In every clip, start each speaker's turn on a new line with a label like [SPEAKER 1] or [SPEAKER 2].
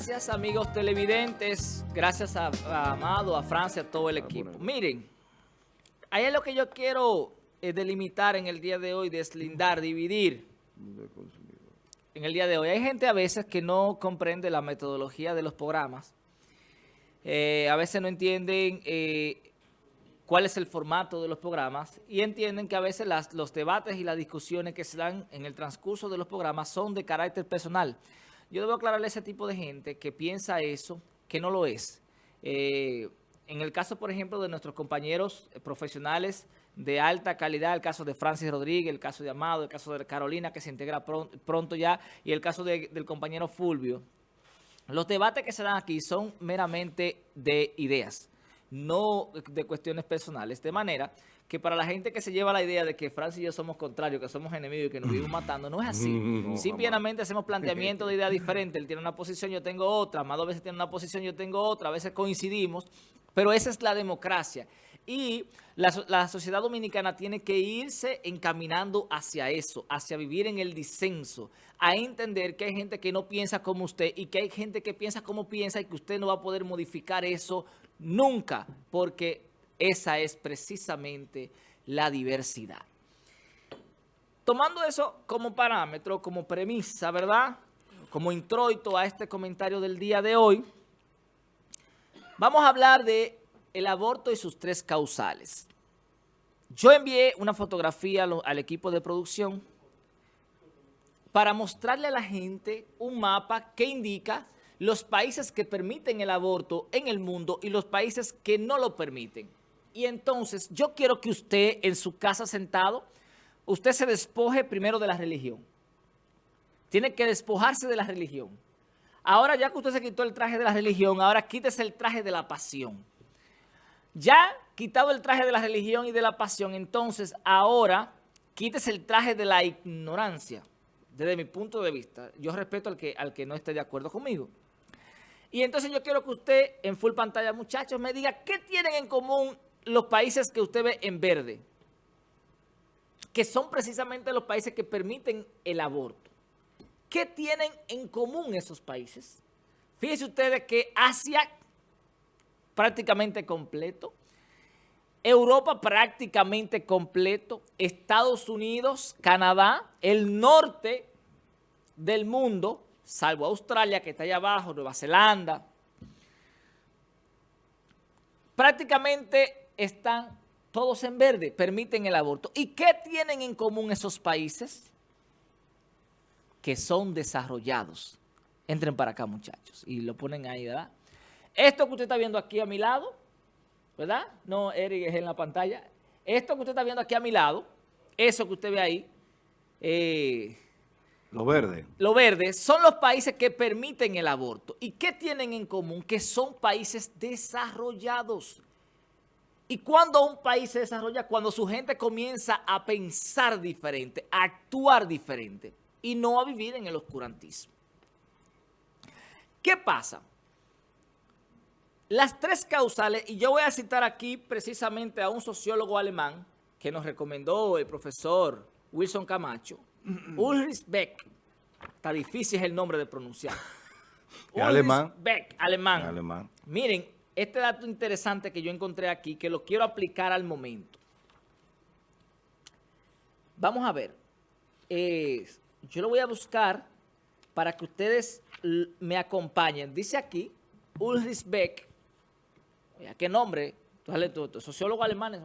[SPEAKER 1] Gracias amigos televidentes, gracias a, a Amado, a Francia, a todo el equipo. Miren, ahí es lo que yo quiero eh, delimitar en el día de hoy, deslindar, dividir en el día de hoy. Hay gente a veces que no comprende la metodología de los programas, eh, a veces no entienden eh, cuál es el formato de los programas y entienden que a veces las, los debates y las discusiones que se dan en el transcurso de los programas son de carácter personal. Yo debo aclararle a ese tipo de gente que piensa eso, que no lo es. Eh, en el caso, por ejemplo, de nuestros compañeros profesionales de alta calidad, el caso de Francis Rodríguez, el caso de Amado, el caso de Carolina, que se integra pronto ya, y el caso del compañero Fulvio, los debates que se dan aquí son meramente de ideas no de cuestiones personales. De manera que para la gente que se lleva la idea de que Francia y yo somos contrarios, que somos enemigos y que nos vivimos matando, no es así. Simplemente hacemos planteamientos de ideas diferentes. Él tiene una posición, yo tengo otra. Más dos veces tiene una posición, yo tengo otra. A veces coincidimos. Pero esa es la democracia. Y la, la, sociedad dominicana tiene que irse encaminando hacia eso, hacia vivir en el disenso, a entender que hay gente que no piensa como usted y que hay gente que piensa como piensa y que usted no va a poder modificar eso Nunca, porque esa es precisamente la diversidad. Tomando eso como parámetro, como premisa, ¿verdad? Como introito a este comentario del día de hoy, vamos a hablar de el aborto y sus tres causales. Yo envié una fotografía al equipo de producción para mostrarle a la gente un mapa que indica los países que permiten el aborto en el mundo y los países que no lo permiten. Y entonces yo quiero que usted en su casa sentado, usted se despoje primero de la religión. Tiene que despojarse de la religión. Ahora ya que usted se quitó el traje de la religión, ahora quítese el traje de la pasión. Ya quitado el traje de la religión y de la pasión, entonces ahora quítese el traje de la ignorancia. Desde mi punto de vista, yo respeto al que, al que no esté de acuerdo conmigo. Y entonces yo quiero que usted, en full pantalla, muchachos, me diga qué tienen en común los países que usted ve en verde, que son precisamente los países que permiten el aborto. ¿Qué tienen en común esos países? Fíjense ustedes que Asia prácticamente completo, Europa prácticamente completo, Estados Unidos, Canadá, el norte del mundo, salvo Australia, que está allá abajo, Nueva Zelanda, prácticamente están todos en verde, permiten el aborto. ¿Y qué tienen en común esos países? Que son desarrollados. Entren para acá, muchachos, y lo ponen ahí, ¿verdad? Esto que usted está viendo aquí a mi lado, ¿verdad? No, Eric es en la pantalla. Esto que usted está viendo aquí a mi lado, eso que usted ve ahí, eh,
[SPEAKER 2] lo verde.
[SPEAKER 1] Lo verde son los países que permiten el aborto. ¿Y qué tienen en común? Que son países desarrollados. ¿Y cuando un país se desarrolla? Cuando su gente comienza a pensar diferente, a actuar diferente y no a vivir en el oscurantismo. ¿Qué pasa? Las tres causales, y yo voy a citar aquí precisamente a un sociólogo alemán que nos recomendó el profesor Wilson Camacho, Ulrich Beck. Está difícil el nombre de pronunciar.
[SPEAKER 2] Ulrich alemán.
[SPEAKER 1] Beck, alemán. alemán. Miren, este dato interesante que yo encontré aquí, que lo quiero aplicar al momento. Vamos a ver. yo lo voy a buscar para que ustedes me acompañen. Dice aquí, Ulrich Beck, qué nombre, sociólogo alemán,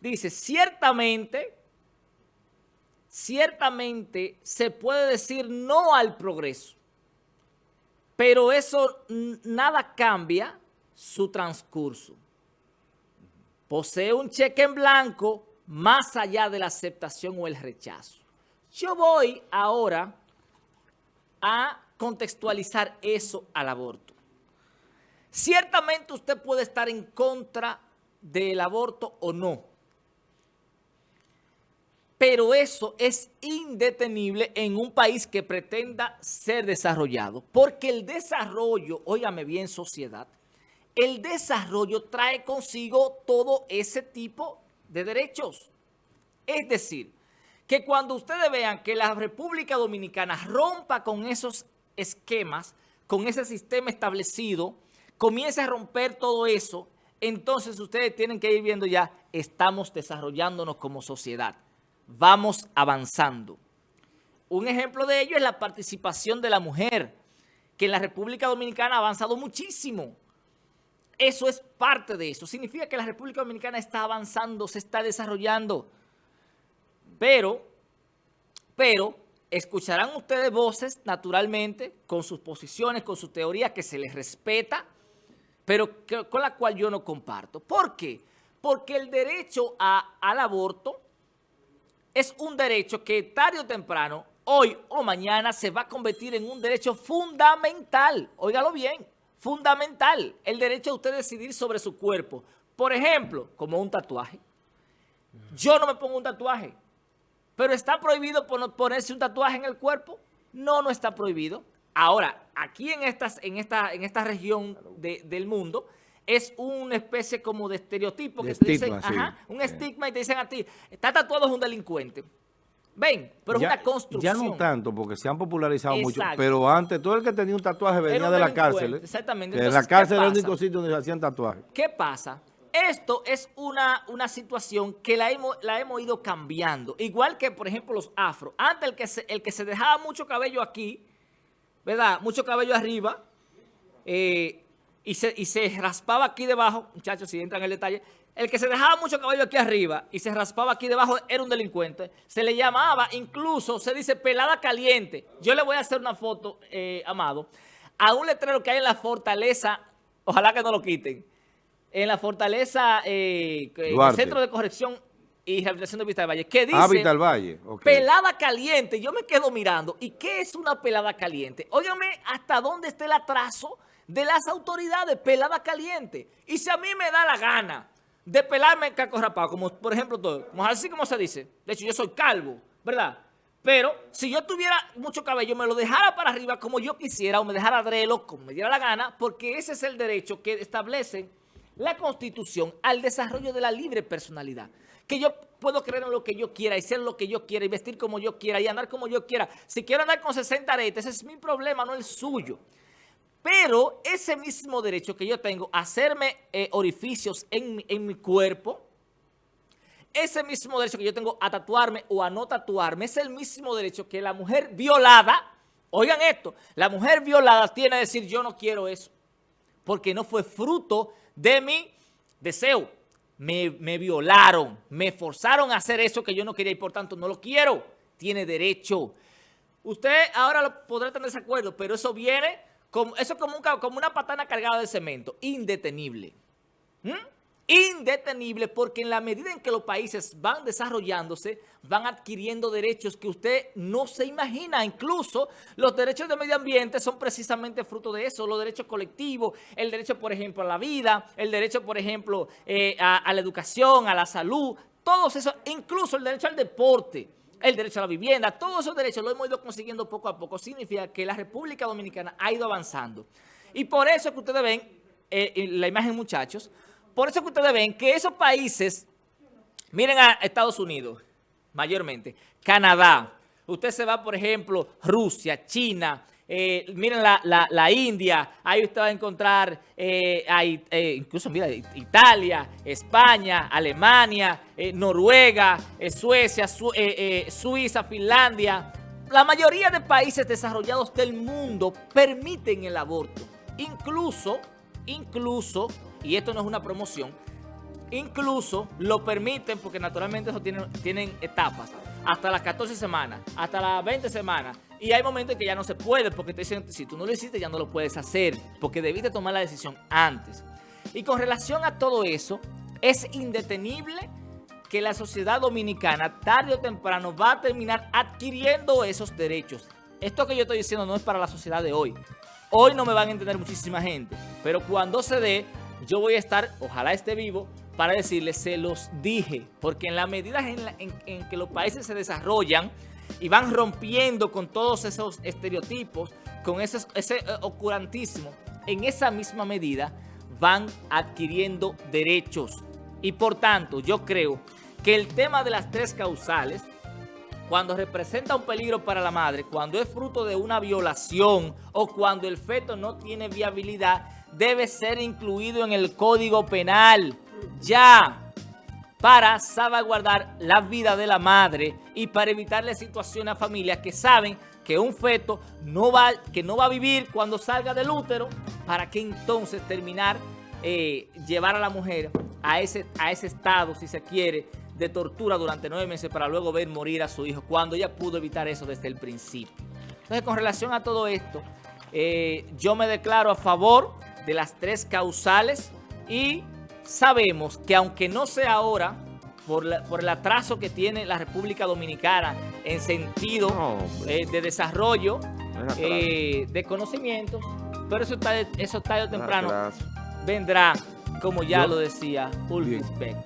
[SPEAKER 1] dice, ciertamente ciertamente se puede decir no al progreso, pero eso nada cambia su transcurso. Posee un cheque en blanco más allá de la aceptación o el rechazo. Yo voy ahora a contextualizar eso al aborto. Ciertamente usted puede estar en contra del aborto o no, pero eso es indetenible en un país que pretenda ser desarrollado. Porque el desarrollo, óigame bien sociedad, el desarrollo trae consigo todo ese tipo de derechos. Es decir, que cuando ustedes vean que la República Dominicana rompa con esos esquemas, con ese sistema establecido, comience a romper todo eso, entonces ustedes tienen que ir viendo ya, estamos desarrollándonos como sociedad, vamos avanzando. Un ejemplo de ello es la participación de la mujer, que en la República Dominicana ha avanzado muchísimo. Eso es parte de eso. Significa que la República Dominicana está avanzando, se está desarrollando. Pero, pero, escucharán ustedes voces, naturalmente, con sus posiciones, con su teoría, que se les respeta, pero con la cual yo no comparto. ¿Por qué? Porque el derecho al aborto es un derecho que tarde o temprano, hoy o mañana, se va a convertir en un derecho fundamental. Óigalo bien, fundamental. El derecho a usted decidir sobre su cuerpo. Por ejemplo, como un tatuaje. Yo no me pongo un tatuaje. ¿Pero está prohibido ponerse un tatuaje en el cuerpo? No, no está prohibido. Ahora, aquí en, estas, en, esta, en esta región del mundo, es una especie como de estereotipo. que te dicen, ajá, un estigma y te dicen a ti, está tatuado es un delincuente. Ven, pero es una construcción.
[SPEAKER 2] Ya no tanto, porque se han popularizado mucho, pero antes todo el que tenía un tatuaje venía de la cárcel. ¿eh?
[SPEAKER 1] Exactamente.
[SPEAKER 2] en la cárcel era el único sitio donde se hacían tatuajes.
[SPEAKER 1] ¿Qué pasa? Esto es una, una situación que la hemos, la hemos ido cambiando. Igual que, por ejemplo, los afros. Antes el que se, el que se dejaba mucho cabello aquí, ¿verdad? Mucho cabello arriba, eh, y, se, y se raspaba aquí debajo, muchachos, si entran en el detalle, el que se dejaba mucho cabello aquí arriba y se raspaba aquí debajo era un delincuente. Se le llamaba, incluso, se dice pelada caliente. Yo le voy a hacer una foto, eh, Amado, a un letrero que hay en la fortaleza, ojalá que no lo quiten, en la fortaleza, eh, el Centro de Corrección y Rehabilitación de Vista del Valle, que
[SPEAKER 2] ah, dice Valle.
[SPEAKER 1] pelada caliente. Yo me quedo mirando. ¿Y qué es una pelada caliente? Óigame hasta dónde está el atraso de las autoridades, pelada caliente. Y si a mí me da la gana de pelarme el caco rapado, como por ejemplo todo, como así como se dice, de hecho yo soy calvo, ¿verdad? Pero si yo tuviera mucho cabello, me lo dejara para arriba como yo quisiera o me dejara drelo como me diera la gana, porque ese es el derecho que establece la Constitución al desarrollo de la libre personalidad. Que yo puedo creer en lo que yo quiera y ser lo que yo quiera y vestir como yo quiera y andar como yo quiera. Si quiero andar con 60 aretes, ese es mi problema, no el suyo. Pero ese mismo derecho que yo tengo a hacerme eh, orificios en, en mi cuerpo, ese mismo derecho que yo tengo a tatuarme o a no tatuarme, es el mismo derecho que la mujer violada, oigan esto, la mujer violada tiene a decir yo no quiero eso, porque no fue fruto de mi deseo. Me, violaron, me forzaron a hacer eso que yo no quería y por tanto no lo quiero. Tiene derecho. Usted ahora lo podrá tener desacuerdo, pero eso viene, eso como, como una patana cargada de cemento, indetenible. ¿Mm? indetenible porque en la medida en que los países van desarrollándose, van adquiriendo derechos que usted no se imagina. Incluso los derechos de medio ambiente son precisamente fruto de eso, los derechos colectivos, el derecho, por ejemplo, a la vida, el derecho, por ejemplo, eh, a, la educación, a la salud, todos esos, incluso el derecho al deporte, el derecho a la vivienda, todos esos derechos los hemos ido consiguiendo poco a poco. Significa que la República Dominicana ha ido avanzando. Y por eso es que ustedes ven eh, la imagen, muchachos, por eso que ustedes ven que esos países, miren a Estados Unidos, mayormente, Canadá, usted se va, por ejemplo, Rusia, China, eh, miren la, India, ahí usted va a encontrar, eh, eh, incluso mira, Italia, España, Alemania, Noruega, Suecia, Suiza, Finlandia. La mayoría de países desarrollados del mundo permiten el aborto. Incluso, incluso y esto no es una promoción, incluso lo permiten porque naturalmente eso tienen, tienen etapas, hasta las 14 semanas, hasta las 20 semanas, y hay momentos en que ya no se puede porque te dicen, si tú no lo hiciste ya no lo puedes hacer, porque debiste tomar la decisión antes. Y con relación a todo eso, es indetenible que la sociedad dominicana tarde o temprano va a terminar adquiriendo esos derechos. Esto que yo estoy diciendo no es para la sociedad de hoy. Hoy no me van a entender muchísima gente, pero cuando se dé, yo voy a estar, ojalá esté vivo, para decirles, se los dije, porque en la medida en, que los países se desarrollan y van rompiendo con todos esos estereotipos, con ese, ese eh, en esa misma medida van adquiriendo derechos. Y por tanto, yo creo que el tema de las tres causales, cuando representa un peligro para la madre, cuando es fruto de una violación o cuando el feto no tiene viabilidad, debe ser incluido en el Código Penal. Ya para salvaguardar la vida de la madre y para evitarle situaciones a familias que saben que un feto no va, que no va a vivir cuando salga del útero, para que entonces terminar, eh, llevar a la mujer a ese, a ese estado, si se quiere, de tortura durante nueve meses para luego ver morir a su hijo, cuando ella pudo evitar eso desde el principio. Entonces, con relación a todo esto, eh, yo me declaro a favor de las tres causales y sabemos que aunque no sea ahora, por, el atraso que tiene la República Dominicana en sentido eh, de desarrollo, eh, de conocimientos, pero eso, está, eso tarde o temprano vendrá, como ya lo decía Ulrich Beck.